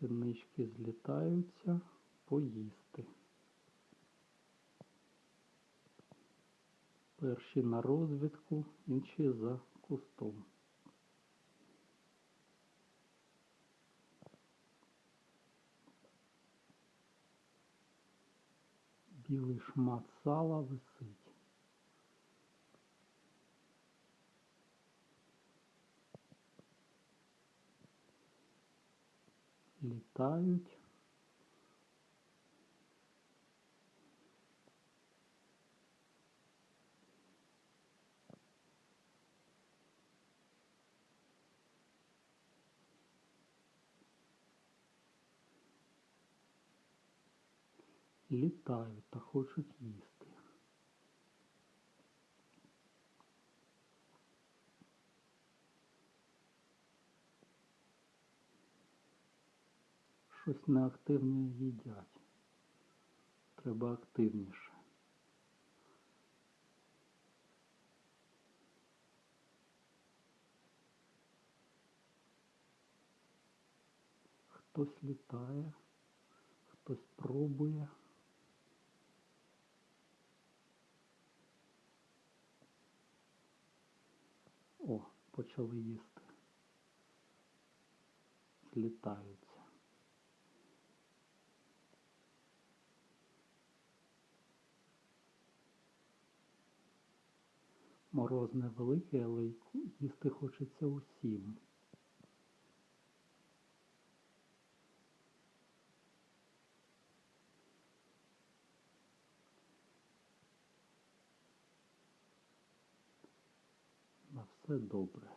Синички злітаються поїсти. Перші на розвідку, інші за кустом. Білий шмат сала висить. Літають. Літають та хочуть їсти. Щось неактивно їдять. Треба активніше. Хтось літає, хтось пробує. О, почали їсти. Злітаються. Мороз невеликий, але їсти хочеться усім. На все добре.